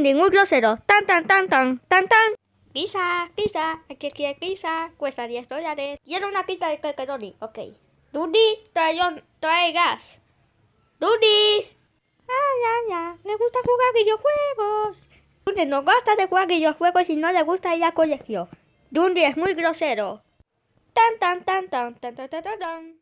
Dundi, muy grosero. Tan, tan, tan, tan, tan, tan. Pizza, pizza, aquí quiere pizza? Cuesta 10 dólares. Quiero una pizza de pepperoni, ok. Dundi, trae, trae gas. Dundi. Ah, ya, ya. Le gusta jugar videojuegos. Dundi no gusta de jugar videojuegos y no le gusta ir al colegio. Dundi es muy grosero. Tan, tan, tan, tan, tan, tan, tan, tan. tan.